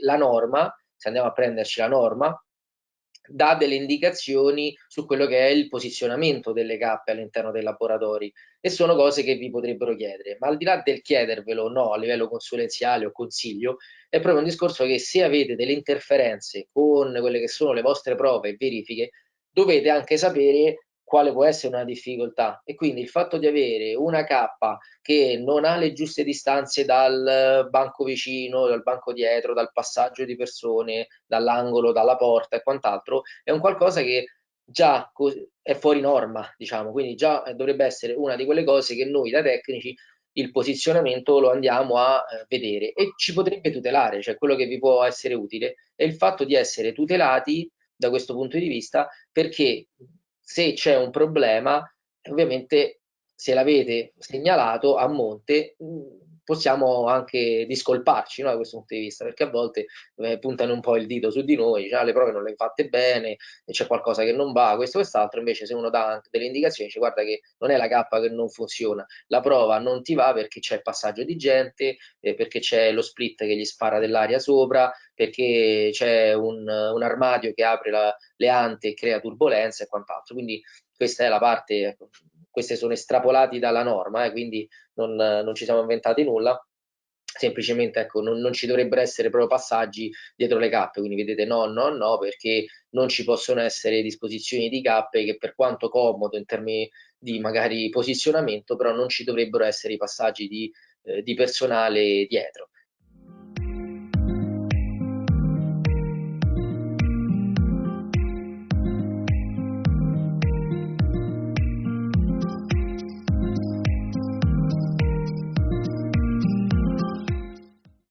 La norma, se andiamo a prenderci la norma, dà delle indicazioni su quello che è il posizionamento delle cappe all'interno dei laboratori e sono cose che vi potrebbero chiedere, ma al di là del chiedervelo o no a livello consulenziale o consiglio, è proprio un discorso che se avete delle interferenze con quelle che sono le vostre prove e verifiche, dovete anche sapere quale può essere una difficoltà. E quindi il fatto di avere una cappa che non ha le giuste distanze dal banco vicino, dal banco dietro, dal passaggio di persone, dall'angolo, dalla porta e quant'altro è un qualcosa che già è fuori norma, diciamo, quindi già dovrebbe essere una di quelle cose che noi da tecnici il posizionamento lo andiamo a eh, vedere e ci potrebbe tutelare, cioè quello che vi può essere utile è il fatto di essere tutelati da questo punto di vista perché se c'è un problema, ovviamente se l'avete segnalato a monte, possiamo anche discolparci no, da questo punto di vista, perché a volte eh, puntano un po' il dito su di noi, cioè, le prove non le hai fatte bene, c'è qualcosa che non va, questo e quest'altro, invece se uno dà delle indicazioni, dice guarda che non è la cappa che non funziona, la prova non ti va perché c'è il passaggio di gente, eh, perché c'è lo split che gli spara dell'aria sopra, perché c'è un, un, armadio che apre la, le ante e crea turbolenza e quant'altro. Quindi questa è la parte, ecco, queste sono estrapolati dalla norma, eh, quindi non, non, ci siamo inventati nulla, semplicemente ecco, non, non, ci dovrebbero essere proprio passaggi dietro le cappe, quindi vedete no, no, no, perché non ci possono essere disposizioni di cappe che per quanto comodo in termini di magari posizionamento, però non ci dovrebbero essere i passaggi di, eh, di personale dietro.